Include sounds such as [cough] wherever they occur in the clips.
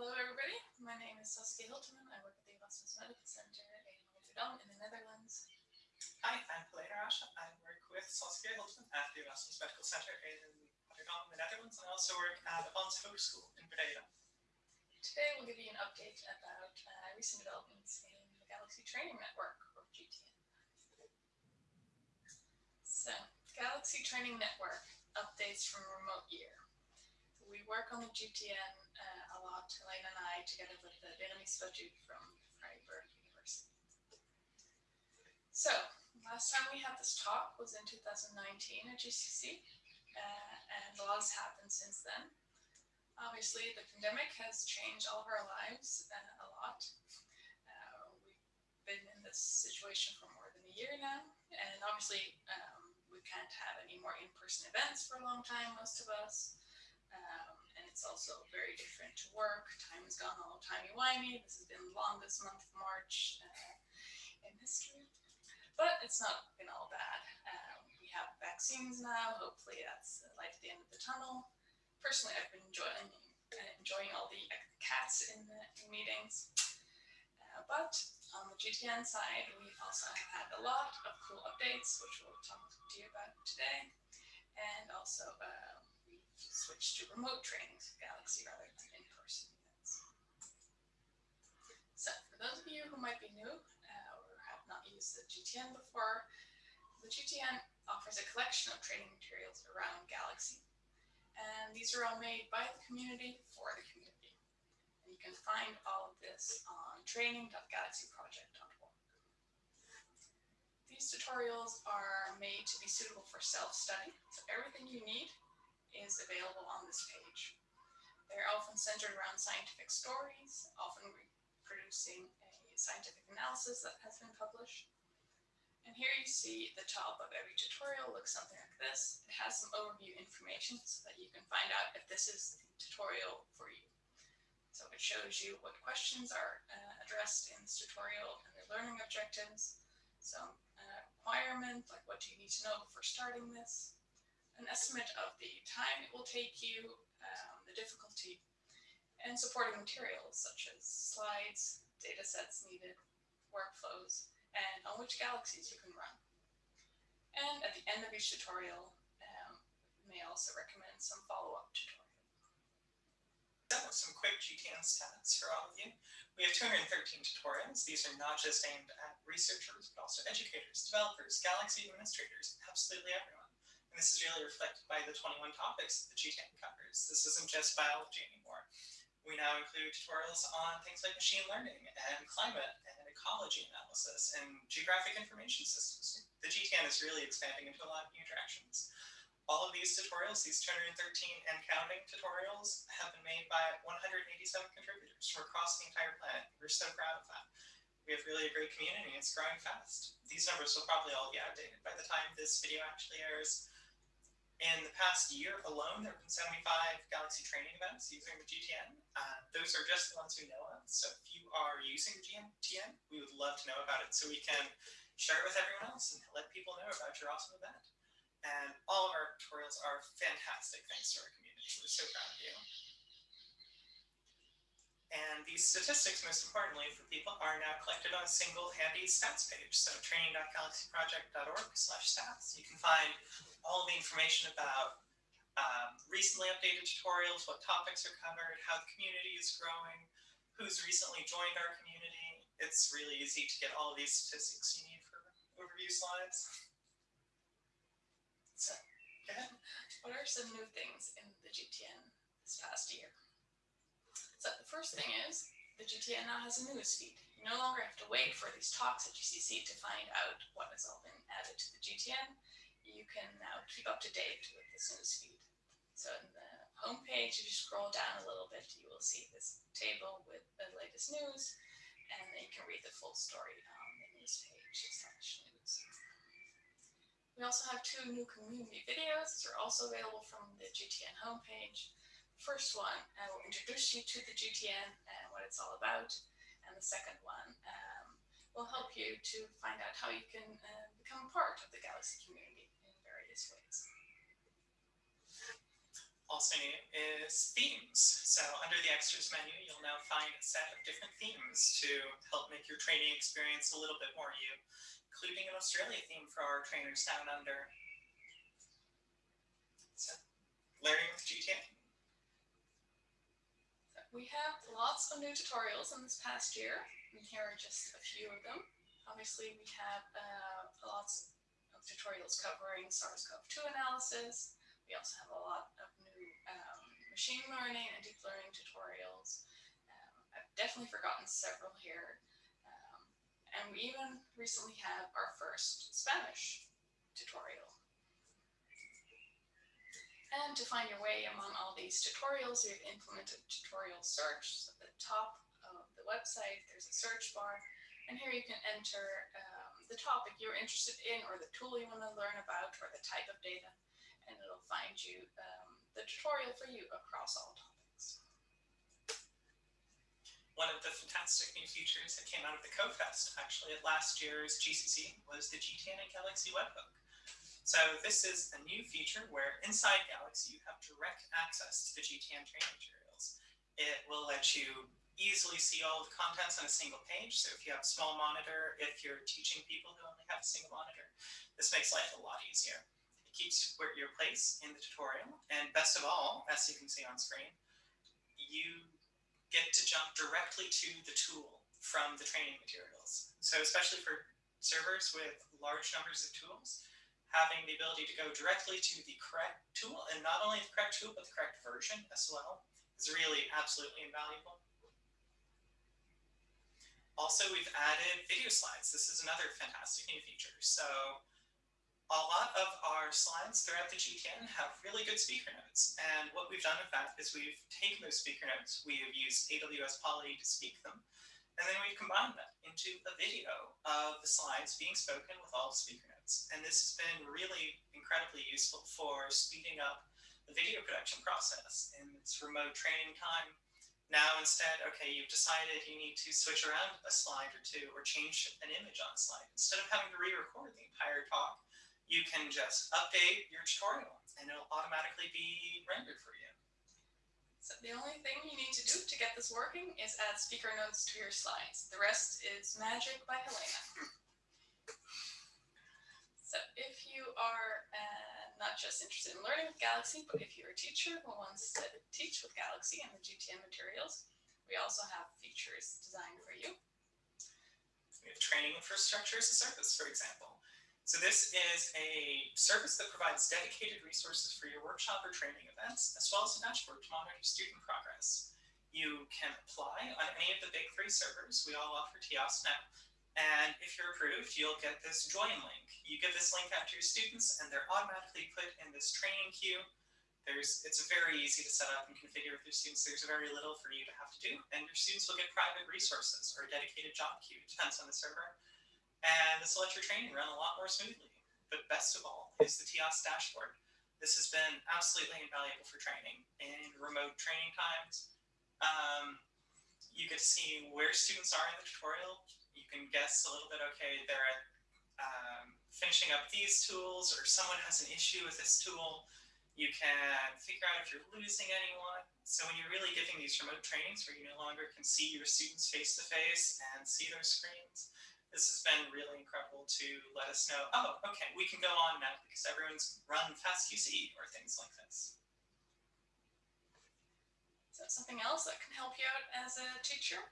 Hello, everybody. My name is Saskia Hiltemann. I work at the Erasmus Medical Center in Rotterdam in the Netherlands. Hi, I'm Helena Rasche. I work with Saskia Hiltemann at the Erasmus Medical Center in Rotterdam in the Netherlands and I also work at Avans Hogeschool in Breda. Today we'll give you an update about uh, recent developments in the Galaxy Training Network, or GTN. So, Galaxy Training Network updates from remote year. We work on the GTN uh, Helena and I, together with the Berenice Batut from Freiburg University. So, last time we had this talk was in 2019 at GCC, uh, and a lot has happened since then. Obviously, the pandemic has changed all of our lives uh, a lot. Uh, we've been in this situation for more than a year now, and obviously, um, we can't have any more in-person events for a long time, most of us. And it's also very different to work. Time has gone all timey-wimey. This has been the longest month of March uh, in history. But it's not been all bad. Um, we have vaccines now. Hopefully that's the light at the end of the tunnel personally, I've been enjoying uh, enjoying all the cats in the in meetings. Uh, but on the GTN side, we also have had a lot of cool updates, which we'll talk to you about today. And also, uh, we've to remote trainings, Galaxy rather than in-person events. So for those of you who might be new uh, or have not used the GTN before, the GTN offers a collection of training materials around Galaxy and these are all made by the community for the community. And you can find all of this on training.galaxyproject.org. These tutorials are made to be suitable for self-study, so everything you need is available on this page. They're often centered around scientific stories, often reproducing a scientific analysis that has been published. And here you see the top of every tutorial looks something like this. It has some overview information so that you can find out if this is the tutorial for you. So it shows you what questions are uh, addressed in this tutorial and their learning objectives, some uh, requirement, like what do you need to know before starting this, an estimate of the time it will take you, um, the difficulty, and supporting materials such as slides, data sets needed, workflows, and on which galaxies you can run. And at the end of each tutorial, um, we may also recommend some follow-up tutorials. That was some quick GTN stats for all of you. We have 213 tutorials. These are not just aimed at researchers, but also educators, developers, Galaxy administrators, absolutely everyone. And this is really reflected by the 21 topics that the GTN covers. This isn't just biology anymore. We now include tutorials on things like machine learning and climate and ecology analysis and geographic information systems. The GTN is really expanding into a lot of new directions. All of these tutorials, these 213 and counting tutorials, have been made by 187 contributors from across the entire planet. We're so proud of that. We have really a great community. It's growing fast. These numbers will probably all be outdated by the time this video actually airs. In the past year alone, there have been 75 Galaxy training events using the GTN. Uh, those are just the ones we know of. So if you are using GTN, we would love to know about it so we can share it with everyone else and let people know about your awesome event. And all of our tutorials are fantastic thanks to our community. We're so proud of you. And these statistics, most importantly for people, are now collected on a single handy stats page. So training.galaxyproject.org slash stats. You can find all the information about um, recently updated tutorials, what topics are covered, how the community is growing, who's recently joined our community. It's really easy to get all these statistics you need for overview slides. So, go ahead. What are some new things in the GTN this past year? So the first thing is the GTN now has a news feed. You no longer have to wait for these talks at GCC to find out what has all been added to the GTN. You can now keep up to date with this news feed. So in the homepage, if you scroll down a little bit, you will see this table with the latest news, and then you can read the full story on the news page slash news. We also have two new community videos. These are also available from the GTN homepage first one I will introduce you to the GTN and what it's all about. And the second one um, will help you to find out how you can uh, become part of the Galaxy community in various ways. also new is themes. So under the extras menu, you'll now find a set of different themes to help make your training experience a little bit more you, including an Australia theme for our trainers down under. So, learning with GTN. We have lots of new tutorials in this past year, and here are just a few of them. Obviously, we have uh, lots of tutorials covering SARS-CoV-2 analysis. We also have a lot of new um, machine learning and deep learning tutorials. Um, I've definitely forgotten several here. Um, and we even recently have our first Spanish tutorial. And to find your way among all these tutorials, we've implemented tutorial search. So at the top of the website, there's a search bar, and here you can enter um, the topic you're interested in, or the tool you want to learn about, or the type of data, and it'll find you um, the tutorial for you across all topics. One of the fantastic new features that came out of the CoFest, actually, at last year's GCC, was the GTN and Galaxy webhook. So this is a new feature where inside Galaxy you have direct access to the GTN training materials. It will let you easily see all the contents on a single page. So if you have a small monitor, if you're teaching people who only have a single monitor, this makes life a lot easier. It keeps your place in the tutorial. And best of all, as you can see on screen, you get to jump directly to the tool from the training materials. So especially for servers with large numbers of tools, having the ability to go directly to the correct tool, and not only the correct tool, but the correct version as well, is really absolutely invaluable. Also, we've added video slides. This is another fantastic new feature. So a lot of our slides throughout the GTN have really good speaker notes. And what we've done with that is we've taken those speaker notes, we have used AWS Polly to speak them, and then we've combined them into a video of the slides being spoken with all the speaker notes. And this has been really incredibly useful for speeding up the video production process in its remote training time. Now instead, okay, you've decided you need to switch around a slide or two or change an image on a slide. Instead of having to re-record the entire talk, you can just update your tutorial and it'll automatically be rendered for you. So the only thing you need to do to get this working is add speaker notes to your slides. The rest is magic by Helena. [laughs] So if you are uh, not just interested in learning with Galaxy, but if you're a teacher who wants to teach with Galaxy and the GTN materials, we also have features designed for you. We have training infrastructure as a service, for example. So this is a service that provides dedicated resources for your workshop or training events, as well as a dashboard to monitor student progress. You can apply on any of the big three servers. We all offer TIaaS now. And if you're approved, you'll get this join link. You give this link out to your students and they're automatically put in this training queue. There's, it's very easy to set up and configure with your students. There's very little for you to have to do. And your students will get private resources or a dedicated job queue, depends on the server. And this will let your training run a lot more smoothly. But best of all is the TIaaS dashboard. This has been absolutely invaluable for training in remote training times. Um, you get to see where students are in the tutorial, can guess a little bit, okay, they're um, finishing up these tools or someone has an issue with this tool. You can figure out if you're losing anyone. So when you're really giving these remote trainings where you no longer can see your students face to face and see their screens, this has been really incredible to let us know, oh, okay, we can go on now because everyone's run fast FastQC or things like this. Is So something else that can help you out as a teacher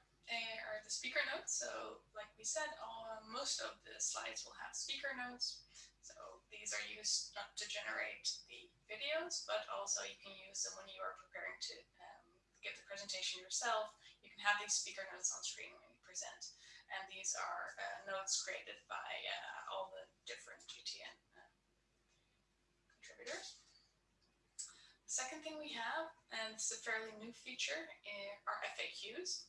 are the speaker notes. So like we said, all, most of the slides will have speaker notes. So these are used not to generate the videos, but also you can use them when you are preparing to um, give the presentation yourself. You can have these speaker notes on screen when you present. And these are uh, notes created by uh, all the different GTN uh, contributors. The second thing we have, and it's a fairly new feature, eh, are FAQs.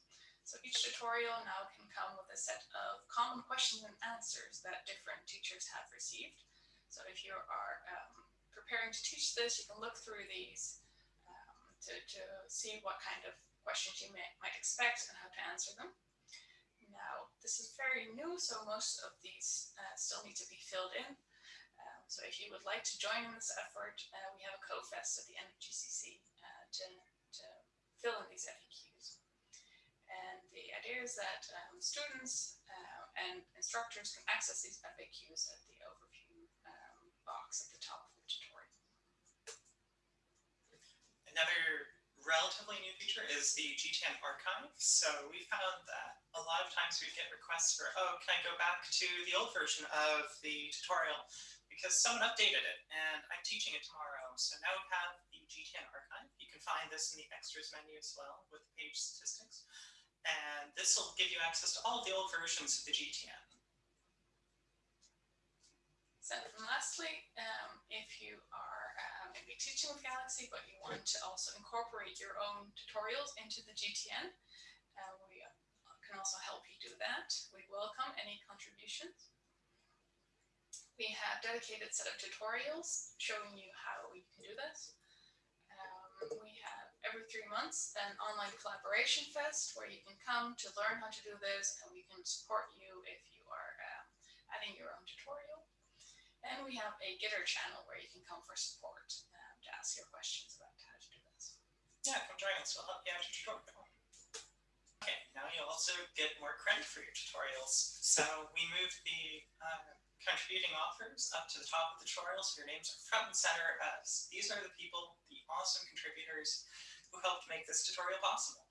So each tutorial now can come with a set of common questions and answers that different teachers have received. So if you are um, preparing to teach this, you can look through these um, to, to see what kind of questions you may, might expect and how to answer them. Now, this is very new, so most of these uh, still need to be filled in. Um, so if you would like to join in this effort, uh, we have a co-fest at the end of GCC to, to fill in these FAQs. And the idea is that um, students uh, and instructors can access these FAQs at the overview um, box at the top of the tutorial. Another relatively new feature is the GTN archive. So we found that a lot of times we get requests for, oh, can I go back to the old version of the tutorial because someone updated it and I'm teaching it tomorrow. So now we have the GTN archive. You can find this in the extras menu as well with the page statistics. This will give you access to all of the old versions of the GTN. So and lastly, um, if you are uh, maybe teaching with Galaxy, but you want to also incorporate your own tutorials into the GTN, uh, we can also help you do that. We welcome any contributions. We have dedicated set of tutorials showing you how we can do this. Um, we have every three months an online collaboration fest where you can come to learn how to do this and we can support you if you are um, adding your own tutorial. And we have a Gitter channel where you can come for support um, to ask your questions about how to do this. Yeah, come join us. We'll help you out your tutorial. Okay, now you'll also get more credit for your tutorials. So we moved the uh, contributing authors up to the top of the tutorial so your names are front and center as these are the people, awesome contributors who helped make this tutorial possible.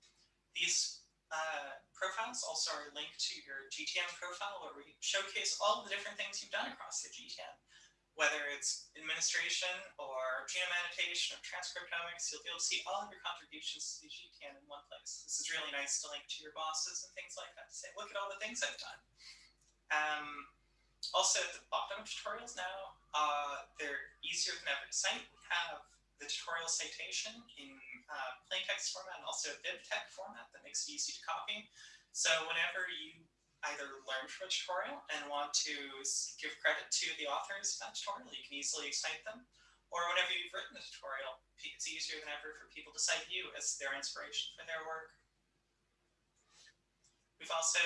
These uh, profiles also are linked to your GTN profile where we showcase all the different things you've done across the GTN Whether it's administration or genome annotation or transcriptomics, you'll be able to see all of your contributions to the GTN in one place. This is really nice to link to your bosses and things like that to say, look at all the things I've done. Um, also, at the bottom of tutorials now, uh, they're easier than ever to cite. We have the tutorial citation in uh, plain text format and also BibTeX format that makes it easy to copy. So whenever you either learn from a tutorial and want to give credit to the authors of that tutorial, you can easily cite them. Or whenever you've written a tutorial, it's easier than ever for people to cite you as their inspiration for their work. We've also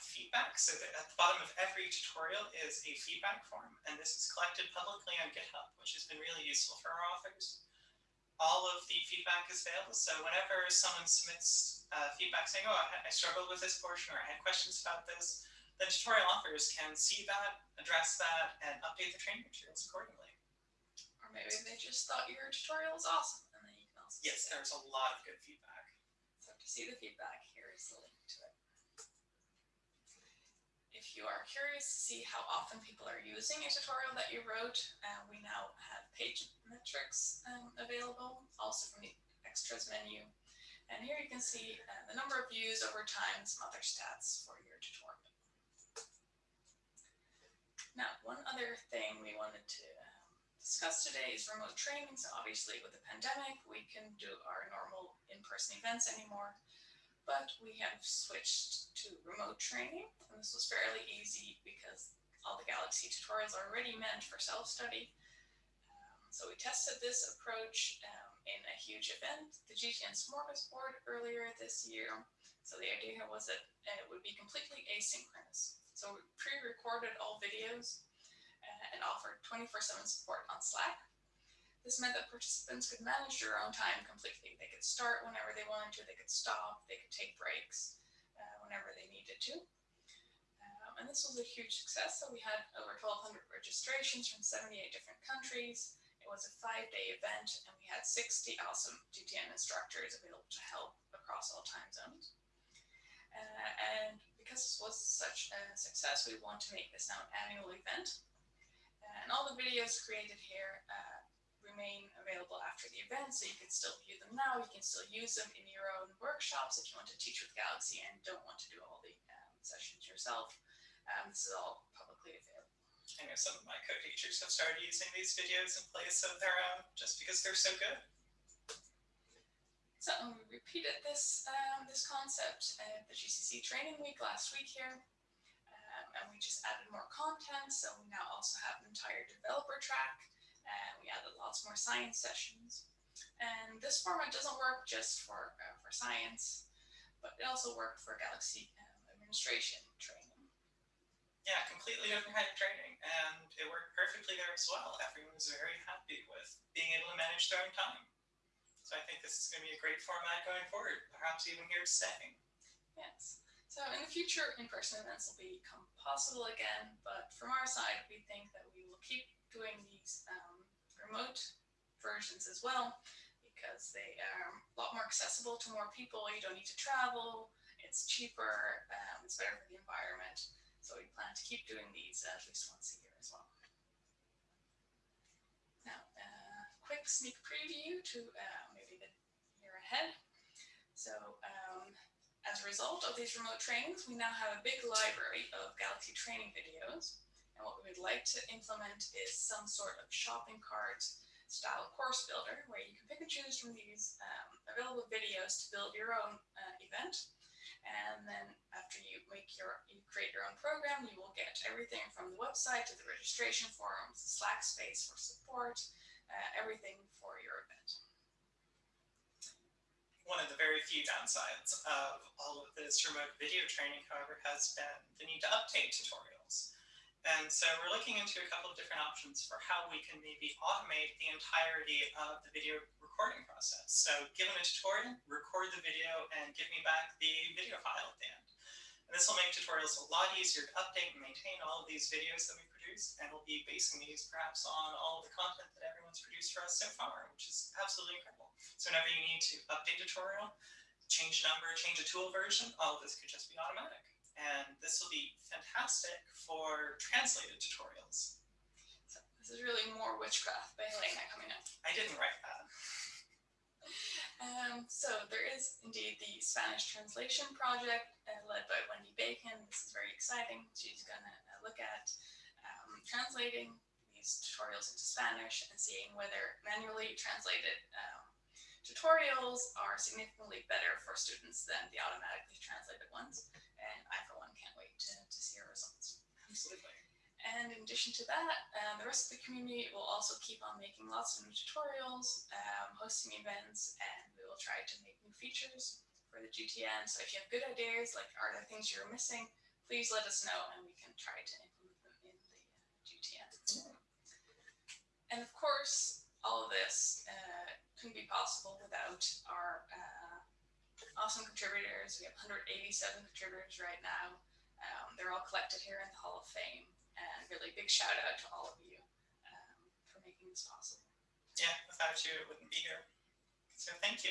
feedback, so that at the bottom of every tutorial is a feedback form, and this is collected publicly on GitHub, which has been really useful for our authors. All of the feedback is available, so whenever someone submits uh, feedback saying, oh, I, I struggled with this portion, or I had questions about this, then tutorial authors can see that, address that, and update the training materials accordingly. Or maybe they just thought your tutorial was awesome, and then you can also Yes, there's a lot of good feedback. So to see the feedback, here is the link to it. If you are curious to see how often people are using a tutorial that you wrote, uh, we now have page metrics um, available, also from the extras menu. And here you can see uh, the number of views over time, some other stats for your tutorial. Now, one other thing we wanted to um, discuss today is remote training. So obviously with the pandemic, we can do our normal in-person events anymore but we have switched to remote training. And this was fairly easy because all the Galaxy tutorials are already meant for self-study. Um, so we tested this approach um, in a huge event, the GTN Smorgasbord earlier this year. So the idea was that it would be completely asynchronous. So we pre-recorded all videos uh, and offered 24-7 support on Slack. This meant that participants could manage their own time completely. They could start whenever they wanted to, they could stop, they could take breaks whenever they needed to. Um, and this was a huge success. So we had over 1,200 registrations from 78 different countries. It was a five-day event, and we had 60 awesome GTN instructors available to help across all time zones. Uh, and because this was such a success, we want to make this now an annual event. Uh, and all the videos created here uh, remain available after the event, so you can still view them now. You can still use them in your own workshops if you want to teach with Galaxy and don't want to do all the um, sessions yourself. Um, this is all publicly available. I know some of my co-teachers have started using these videos in place of their own just because they're so good. So we repeated this um, this concept at the GCC training week last week here. Um, and we just added more content. So we now also have an entire developer track and we added lots more science sessions. And this format doesn't work just for, uh, for science, but it also worked for Galaxy um, administration training. Yeah, completely different kind of training, and it worked perfectly there as well. Everyone was very happy with being able to manage their own time. So I think this is going to be a great format going forward, perhaps even here to stay. Yes. So in the future, in-person events will become possible again, but from our side, we think that we will keep doing these um, remote versions as well because they are a lot more accessible to more people. You don't need to travel. It's cheaper. Um, it's better for the environment. So we plan to keep doing these at least once a year as well. Now, uh, quick sneak preview to uh, maybe the year ahead. So a result of these remote trainings, we now have a big library of Galaxy training videos. And what we would like to implement is some sort of shopping cart style course builder where you can pick and choose from these um, available videos to build your own uh, event. And then after you make your, you create your own program, you will get everything from the website to the registration forms, the Slack space for support, uh, everything for your event. One of the very few downsides of all of this remote video training, however, has been the need to update tutorials. And so we're looking into a couple of different options for how we can maybe automate the entirety of the video recording process. So given a tutorial, record the video and give me back the video file at the end. And this will make tutorials a lot easier to update and maintain all of these videos that we produce. And we'll be basing these perhaps on all of the content that everyone's produced for us so far, which is absolutely incredible. So whenever you need to update a tutorial, change a number, change a tool version, all of this could just be automatic and this will be fantastic for translated tutorials. So this is really more witchcraft by Elena coming up. I didn't write that. Um, so there is indeed the Spanish translation project uh, led by Wendi Bacon. This is very exciting. She's going to uh, look at translating these tutorials into Spanish and seeing whether manually translated um, tutorials are significantly better for students than the automatically translated ones and I for one can't wait to, to see our results. Absolutely. And in addition to that, um, the rest of the community will also keep on making lots of new tutorials, um, hosting events, and we will try to make new features for the GTN. So if you have good ideas, like are there things you're missing, please let us know and we can try to implement And of course, all of this uh, couldn't be possible without our uh, awesome contributors. We have 187 contributors right now. Um, they're all collected here in the Hall of Fame. And really big shout out to all of you um, for making this possible. Yeah, without you, it wouldn't be here. So thank you.